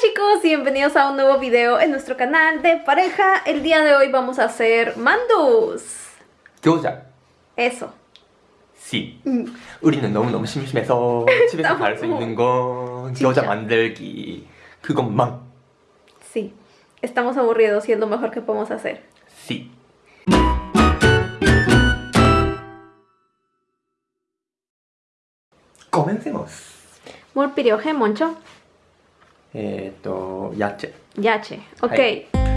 chicos, bienvenidos a un nuevo video en nuestro canal de pareja. El día de hoy vamos a hacer mandus. 교자 Eso. C 우리는 너무너무 심심해서 집에서 할 수 있는 건 진짜. 교자 만들기 그것만 Sí. Estamos aburridos y es lo mejor que podemos hacer. C comencemos 뭘 필 えっ、ー、と、ヤチェ。ヤチェ、OK、はい。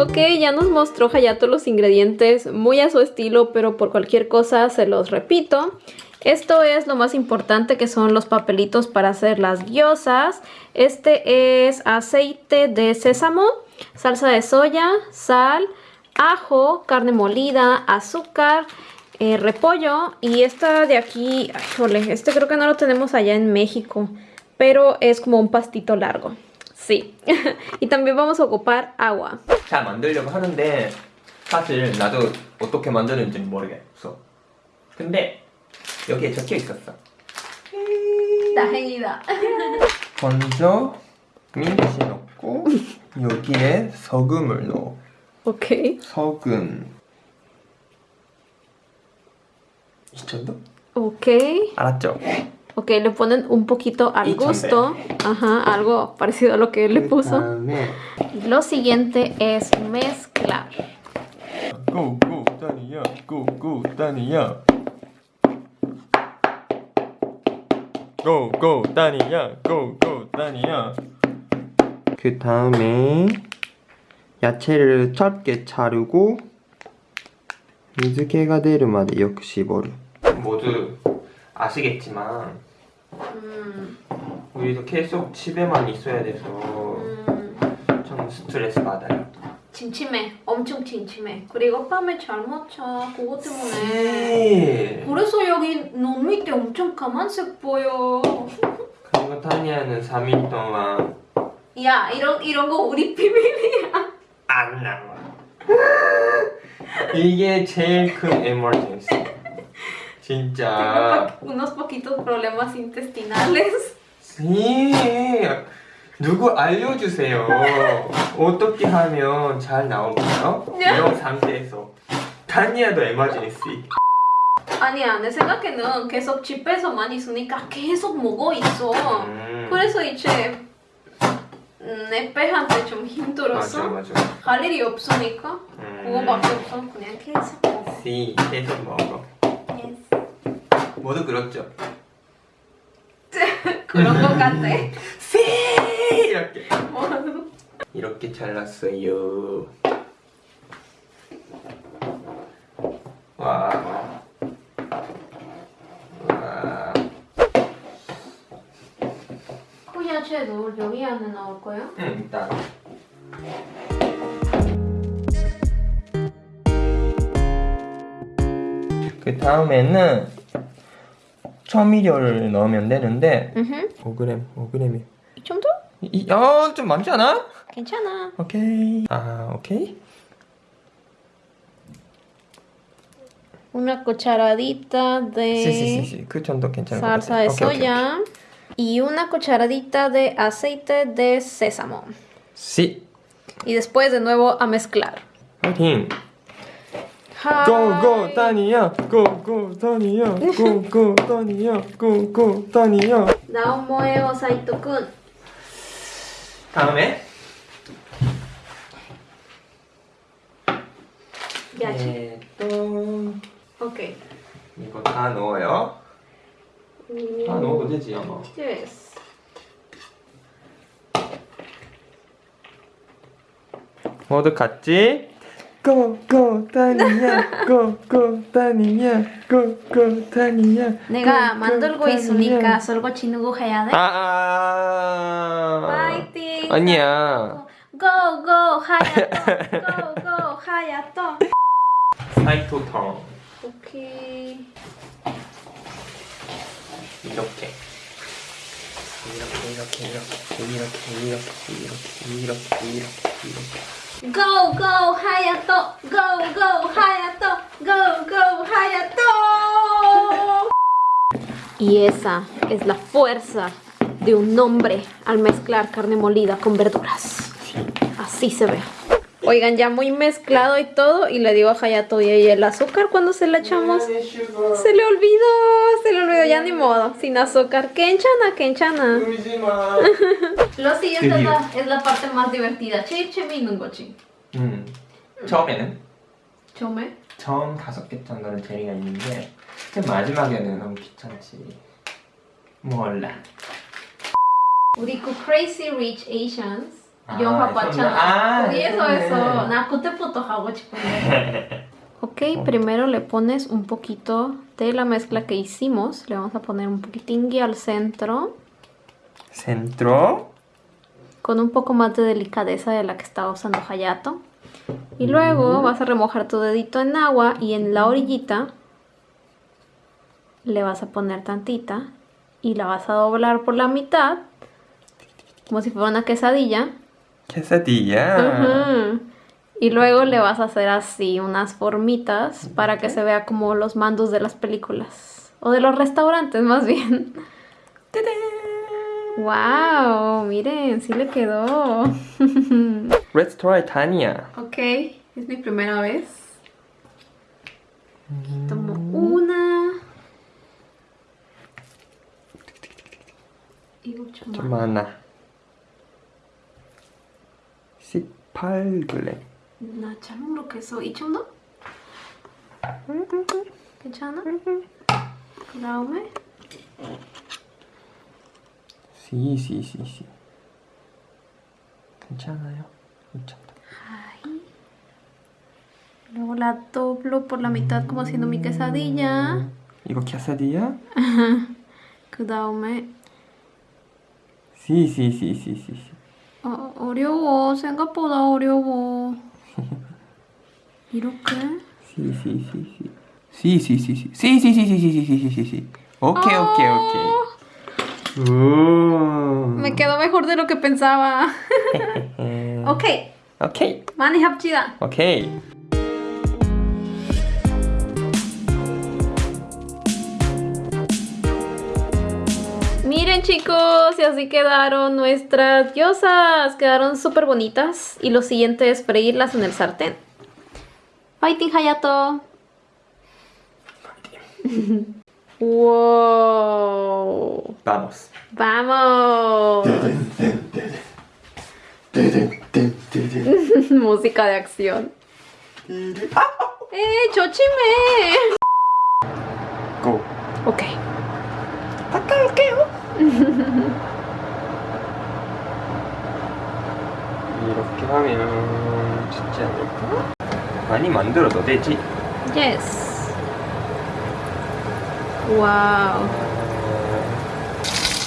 Ok, ya nos mostró Hayato los ingredientes muy a su estilo, pero por cualquier cosa se los repito. Esto es lo más importante que son los papelitos para hacer las gyozas. Este es aceite de sésamo, salsa de soya, sal, ajo, carne molida, azúcar, eh, repollo y esta de aquí, ay, jole, este creo que no lo tenemos allá en México, pero es como un pastito largo. Sí. y también vamos a ocupar agua. 잘 만들려고 하는데 사실 나도 어떻게 만드는지 모르겠어 근데 여기에 적혀 있었어 다행이다. 먼저 민치 넣고 여기에 소금을 넣어 Ok. 소금 이 정도? Ok. 알았죠? Ok, le ponen un poquito al Y chompe. gusto. Ajá, algo parecido a lo que él le puso. 그다음에 Lo siguiente es mezclar. 고고 다니야 고 고 다니야 고고 다니야 고고 다니야 그 다음에 야채를 짧게 자르고水気が出るまでよく絞る 모두 아시겠지만 음, 우리도 계속 집에만 있어야 돼서 음, 좀 스트레스 받아요 침침해. 엄청 침침해. 그리고 밤에 잘못 자. 그것 때문에. 네. 그래서 여기 눈 밑에 엄청 까만색 보여. 그리고 타니아는 3일 동안 야, 이런, 이런 거 우리 비밀이야. 안 나와. 이게 제일 큰 에머전시. 진짜. Unos poquitos problemas intestinales. 씨, 누구 알려주세요. 어떻게 하면 잘 나올까요? 이런 상태에서. 타니아도 에머전시. 아니야, 내 생각에는 계속 집에서만 있으니까 계속 먹어 있어. 음, 그래서 이제 음, 내 배한테 좀 힘들었어. 맞아, 맞아. 갈 일이 없으니까 음, 그거밖에 없어. 그냥 계속 먹어. 씨, 계속 먹어. 모두 그렇죠? 그런 거 같아. 씨! 이렇게 이렇게 잘랐어요 와. 여기 안에 넣을 거예요? 응, 일단. 그 다음에는 처미료를 넣으면 되는데 5g, 5g이에요. 이, 어, 좀 많지 않아? 괜찮아. 오케이. 아, 오케이. Una cucharadita de sí, sí, sí, salsa de soya y una cucharadita de aceite de sésamo. Sí. Y después de nuevo a mezclar. Okay. Go go Tania, go go Tania, go go Tania, go go Tania. Now moe o Saito-kun. 다음에 야채. 네, 또 Ok. 이거 다 넣어요. 다 넣어도 되지 아마. Yes. 모두 같이 고고 다니야. 고고 다니야. 고고 다니야. 내가 만들고. 있으니까 설거 치누고 해야 돼. 아, 아. 파이팅. 아니야. 고고 하야토. 고고 하야토. 사이토탕 오케이. 이렇게 이렇게 이렇게 이렇게 이렇게 이렇게 이렇게 이렇게 이렇게 Go, go, Hayato. Go, go, Hayato. Go, go, Hayato. Y esa es la fuerza de un hombre al mezclar carne molida con verduras. Así se ve. Oigan, ya muy mezclado y todo. Y le digo a Hayato, y el azúcar cuando se le echamos. Se le olvidó, se le olvidó, ya ni modo. Sin azúcar. Kenchana, kenchana. Lo siguiente es la, es la parte más divertida. 치치미 있는 거지. 음. 처음에는 처음에? 처음 다섯 개 정도는 재미가 있는데 그 마지막에는 너무 귀찮지. 몰라. 우리 그 Crazy Rich Asians 아, 영화 아, 봤잖아. 거기에서에서 그러네. 나 그때부터 하고 싶은데. Ok, primero le pones un poquito de la mezcla que hicimos. Le vamos a poner un poquitín al centro. Centro. Con un poco más de delicadeza de la que estaba usando Hayato. Y luego vas a remojar tu dedito en agua y en la orillita le vas a poner tantita y la vas a doblar por la mitad como si fuera una quesadilla. quesadilla. Ujú. Y luego le vas a hacer así unas formitas para que se vea como los mandos de las películas o de los restaurantes más bien. ¡Wow! Miren, sí le quedó. Let's try Tania. Ok, es mi primera vez. Tomo una. Y mucho más. 좀 많아. 18g. 나 잘 모르겠어. 이 정도? 괜찮아? 그 다음에 Sí, sí, sí, sí. 괜찮아요. 괜찮다. luego la doblo por la mitad como haciendo mi quesadilla. 이거 quesadilla? 그 다음에 Sí, sí, sí, sí, sí, sí. 어, 어려워. 생각보다 어려워. 이렇게? Sí, sí, sí, sí. Sí, sí, sí, sí. Sí, sí, sí, sí, sí, sí, sí, sí, sí, sí. Ok, ok, ok. Uh. Me quedó mejor de lo que pensaba. ok, Ok, 많이 합치다. ok. Chicos, y así quedaron nuestras diosas. Quedaron súper bonitas. Y lo siguiente es freírlas en el sartén. Fighting Hayato. wow. Vamos. Vamos. Música de acción. ¡Eh, chochime! Go. Ok. 이렇게 하면 쉽지 않을까? 많이 만들어도 되지. Yes. Wow.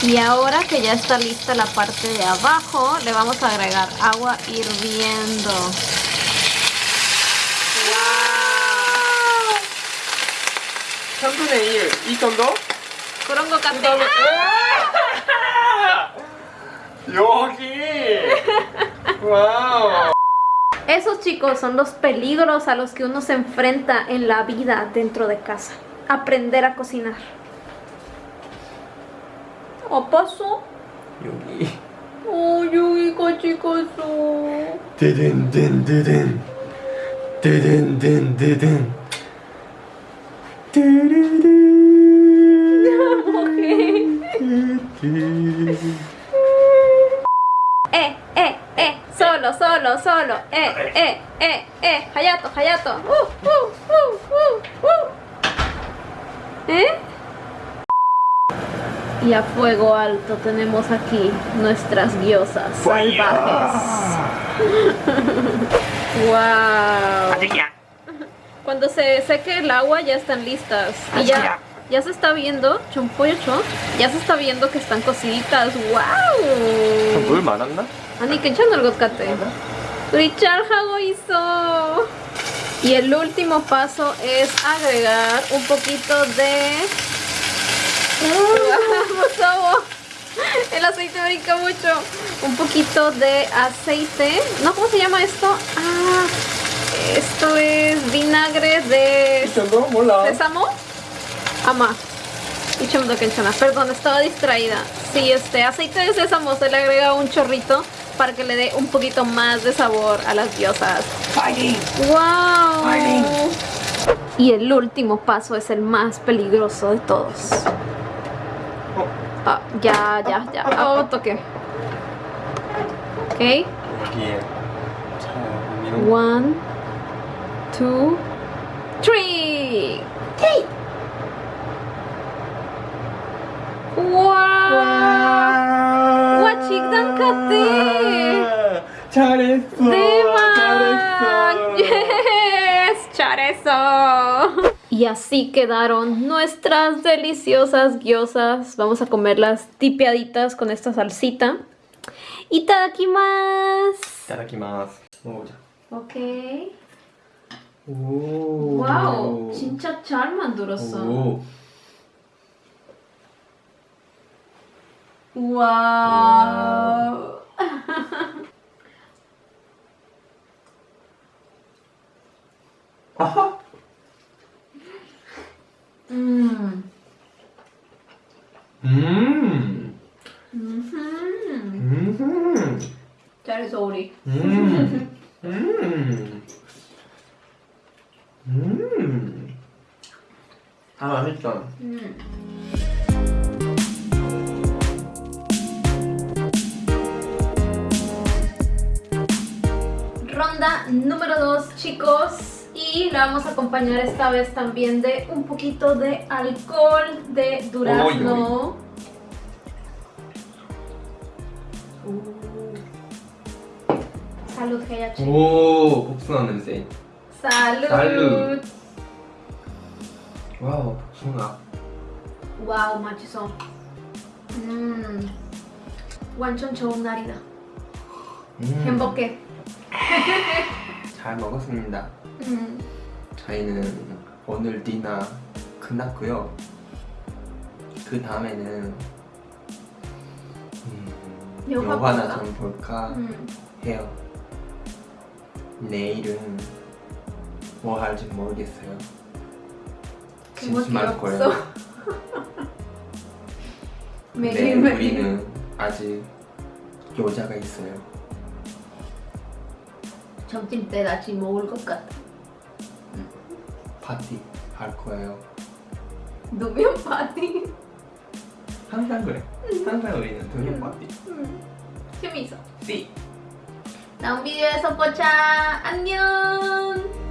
Y ahora que ya está lista la parte de abajo, le vamos a agregar agua hirviendo. ¡Wow! 3분의 1, 이 정도? 그런 것 같아. 여기! 와우! Esos chicos son los peligros a los que uno se enfrenta en la vida dentro de casa. Aprender a cocinar. ¿O pasó? 여기. 어, 여기가 찍었어. 드든 Eh, eh, eh, solo, solo, solo. Eh, eh, eh, eh. Hayato, Hayato. Uh, uh, uh, uh, uh. ¿Eh? Y a fuego alto tenemos aquí nuestras diosas salvajes. wow. Cuando se seque el agua ya están listas. Y ya, ya se está viendo, chompoyocho, ya se está viendo que están cociditas. ¡Wow! 물 많았나? 아니 괜찮은 것 같아. 우리 잘하고 있어. Y el último paso es agregar un poquito de... ¡Ah, 무서워! El aceite brinca mucho. Un poquito de aceite. ¿No? ¿Cómo se llama esto? Ah, esto es vinagre de 이쪽도 몰라. sésamo. Ama. Y Kenchana. Perdón, estaba distraída. Sí, este aceite de sésamo se le agrega un chorrito para que le dé un poquito más de sabor a las diosas. Fighting. ¡Wow! Fighting. Y el último paso es el más peligroso de todos. Oh. Ah, ya, ya, ya. Ah, ah, oh, toque. Ok. One, two, three. Hey. 와! 와, 직단 같아. 잘했어. 대박. 잘했어. Yes, 잘했어. Y así quedaron nuestras deliciosas gyozas. Vamos a comerlas tipiaditas con esta salsita. Itadakimasu. 이따다키마스. 먹어보자. Ok. 오. 와우, 진짜 잘 만들었어. 오. 와우. 아하. 음. 음. 음. 음. 잘했어 우리. 음. 음. 음. 아, 맛있다. 음. Ronda número 2, chicos. Y la vamos a acompañar esta vez también de un poquito de alcohol de durazno. Uh. Salud, Hayachi. 오, 복숭아 냄새. Salud. Salud. 와우, 복숭아. 와우, 맛있어. 음. 완전 좋은 날이다. 음, 행복해. 잘 먹었습니다. 음. 저희는 오늘 디나 끝났고요. 그 다음에는 음, 영화 영화나? 좀 볼까 음. 해요. 내일은 뭐 할지 모르겠어요. 심심할 거예요. 근데 매일매일. 우리는 아직 여자가 있어요. 점심 때 같이 먹을 것 같아. 파티 할 거예요. 누면 파티. 항상 그래. 항상 우리는 파티. 음. 재미있어. 씨. 다음 비디오에서 보자. 안녕.